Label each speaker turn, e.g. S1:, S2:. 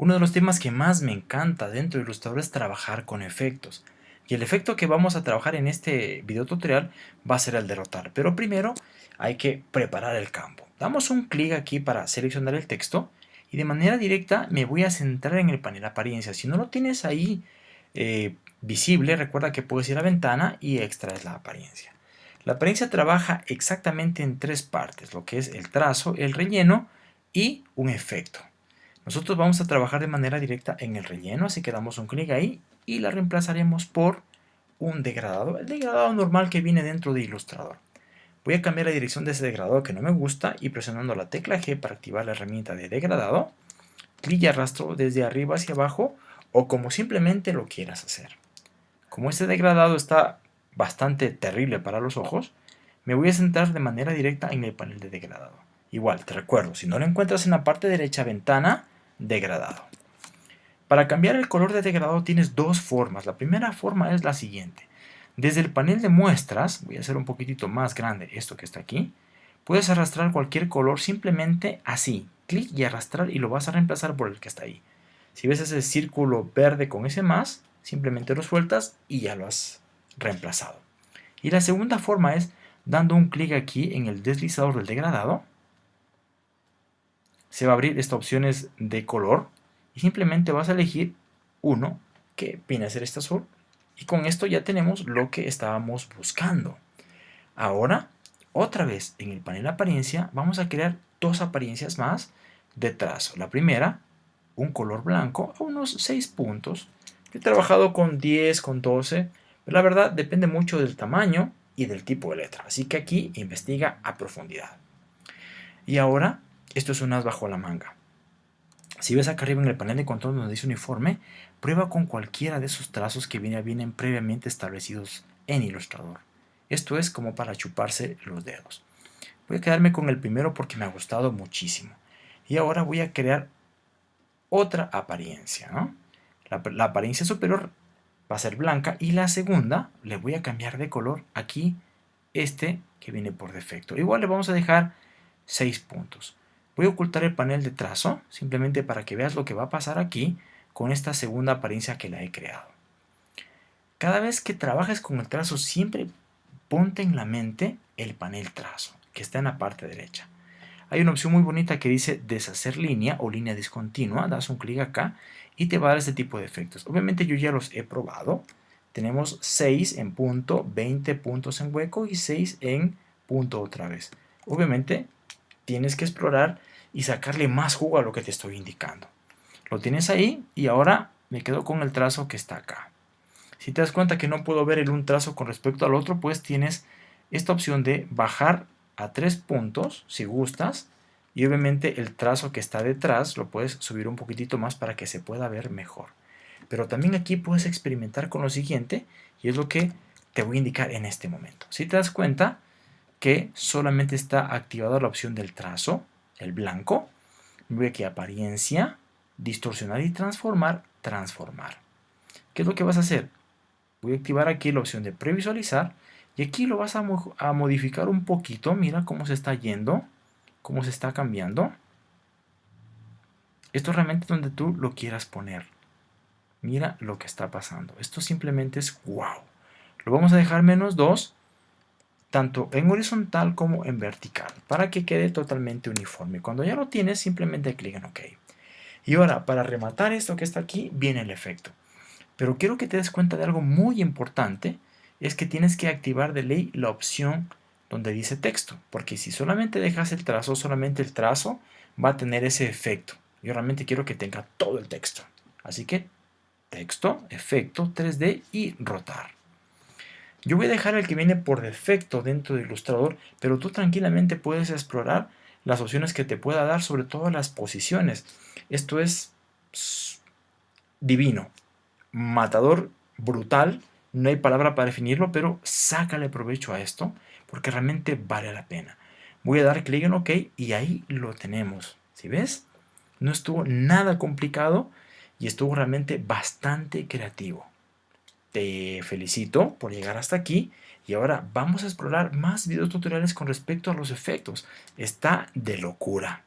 S1: Uno de los temas que más me encanta dentro de Illustrator es trabajar con efectos. Y el efecto que vamos a trabajar en este video tutorial va a ser el de rotar. Pero primero hay que preparar el campo. Damos un clic aquí para seleccionar el texto y de manera directa me voy a centrar en el panel apariencia. Si no lo tienes ahí eh, visible, recuerda que puedes ir a ventana y extraes la apariencia. La apariencia trabaja exactamente en tres partes, lo que es el trazo, el relleno y un efecto. Nosotros vamos a trabajar de manera directa en el relleno, así que damos un clic ahí y la reemplazaremos por un degradado, el degradado normal que viene dentro de Illustrator. Voy a cambiar la dirección de ese degradado que no me gusta y presionando la tecla G para activar la herramienta de degradado, clic y arrastro desde arriba hacia abajo o como simplemente lo quieras hacer. Como este degradado está bastante terrible para los ojos, me voy a centrar de manera directa en el panel de degradado. Igual, te recuerdo, si no lo encuentras en la parte derecha ventana, degradado. Para cambiar el color de degradado tienes dos formas. La primera forma es la siguiente. Desde el panel de muestras, voy a hacer un poquitito más grande esto que está aquí, puedes arrastrar cualquier color simplemente así. Clic y arrastrar y lo vas a reemplazar por el que está ahí. Si ves ese círculo verde con ese más, simplemente lo sueltas y ya lo has reemplazado. Y la segunda forma es dando un clic aquí en el deslizador del degradado se va a abrir esta opciones de color y simplemente vas a elegir uno que viene a ser este azul y con esto ya tenemos lo que estábamos buscando. Ahora, otra vez en el panel apariencia vamos a crear dos apariencias más de. La primera, un color blanco a unos 6 puntos. he trabajado con 10, con 12, pero la verdad depende mucho del tamaño y del tipo de letra. Así que aquí investiga a profundidad. Y ahora esto es un as bajo la manga. Si ves acá arriba en el panel de control donde dice uniforme, prueba con cualquiera de esos trazos que vienen previamente establecidos en Illustrator. Esto es como para chuparse los dedos. Voy a quedarme con el primero porque me ha gustado muchísimo. Y ahora voy a crear otra apariencia. La, la apariencia superior va a ser blanca y la segunda le voy a cambiar de color aquí este que viene por defecto. Igual le vamos a dejar 6 puntos. Voy a ocultar el panel de trazo, simplemente para que veas lo que va a pasar aquí con esta segunda apariencia que la he creado. Cada vez que trabajes con el trazo, siempre ponte en la mente el panel trazo, que está en la parte derecha. Hay una opción muy bonita que dice deshacer línea o línea discontinua, das un clic acá y te va a dar este tipo de efectos. Obviamente yo ya los he probado. Tenemos 6 en punto, 20 puntos en hueco y 6 en punto otra vez. Obviamente tienes que explorar y sacarle más jugo a lo que te estoy indicando. Lo tienes ahí y ahora me quedo con el trazo que está acá. Si te das cuenta que no puedo ver el un trazo con respecto al otro, pues tienes esta opción de bajar a tres puntos, si gustas, y obviamente el trazo que está detrás lo puedes subir un poquitito más para que se pueda ver mejor. Pero también aquí puedes experimentar con lo siguiente, y es lo que te voy a indicar en este momento. Si te das cuenta que solamente está activada la opción del trazo, el blanco, voy aquí apariencia, distorsionar y transformar, transformar. ¿Qué es lo que vas a hacer? Voy a activar aquí la opción de previsualizar y aquí lo vas a, a modificar un poquito. Mira cómo se está yendo, cómo se está cambiando. Esto realmente es donde tú lo quieras poner. Mira lo que está pasando. Esto simplemente es wow. Lo vamos a dejar menos 2 tanto en horizontal como en vertical, para que quede totalmente uniforme. Cuando ya lo tienes, simplemente clic en OK. Y ahora, para rematar esto que está aquí, viene el efecto. Pero quiero que te des cuenta de algo muy importante, es que tienes que activar de ley la opción donde dice texto, porque si solamente dejas el trazo, solamente el trazo va a tener ese efecto. Yo realmente quiero que tenga todo el texto. Así que texto, efecto, 3D y rotar. Yo voy a dejar el que viene por defecto dentro de Illustrator, pero tú tranquilamente puedes explorar las opciones que te pueda dar, sobre todo las posiciones. Esto es divino, matador, brutal, no hay palabra para definirlo, pero sácale provecho a esto, porque realmente vale la pena. Voy a dar clic en OK y ahí lo tenemos. ¿Sí ves? No estuvo nada complicado y estuvo realmente bastante creativo. Te felicito por llegar hasta aquí y ahora vamos a explorar más videos tutoriales con respecto a los efectos. Está de locura.